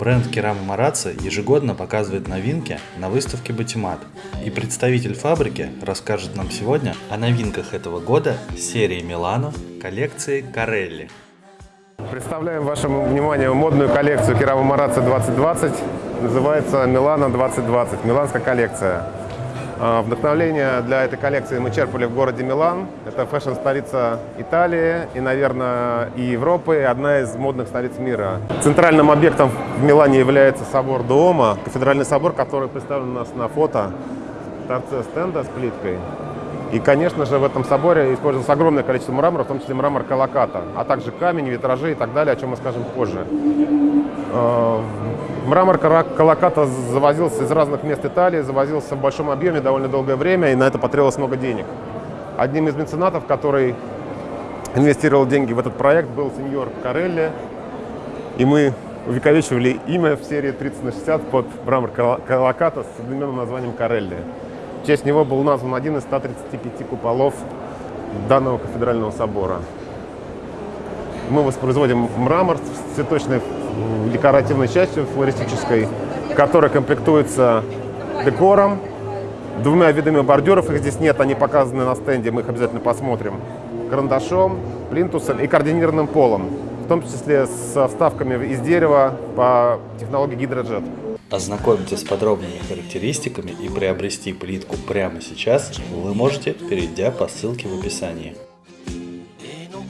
Бренд Керама Марацци ежегодно показывает новинки на выставке Батимат. И представитель фабрики расскажет нам сегодня о новинках этого года серии Милано коллекции Карелли. Представляем вашему вниманию модную коллекцию Керама Марацци 2020. Называется Милано 2020, миланская коллекция. А, вдохновление для этой коллекции мы черпали в городе Милан. Это фэшн-столица Италии и, наверное, и Европы, и одна из модных столиц мира. Центральным объектом в Милане является собор Дуома, кафедральный собор, который представлен у нас на фото в торце стенда с плиткой. И, конечно же, в этом соборе использовалось огромное количество мрамора, в том числе мрамор Калаката, а также камень, витражи и так далее, о чем мы скажем позже. Мрамор Калаката завозился из разных мест Италии, завозился в большом объеме довольно долгое время, и на это потребовалось много денег. Одним из меценатов, который инвестировал деньги в этот проект, был сеньор Карелли, и мы увековечивали имя в серии 30 на 60 под мрамор Калаката с современным названием Карелли. В честь него был назван один из 135 куполов данного кафедрального собора. Мы воспроизводим мрамор с цветочной декоративной частью флористической, которая комплектуется декором, двумя видами бордюров, их здесь нет, они показаны на стенде, мы их обязательно посмотрим, карандашом, плинтусом и координированным полом, в том числе со вставками из дерева по технологии гидроджет. Ознакомьтесь с подробными характеристиками и приобрести плитку прямо сейчас вы можете, перейдя по ссылке в описании.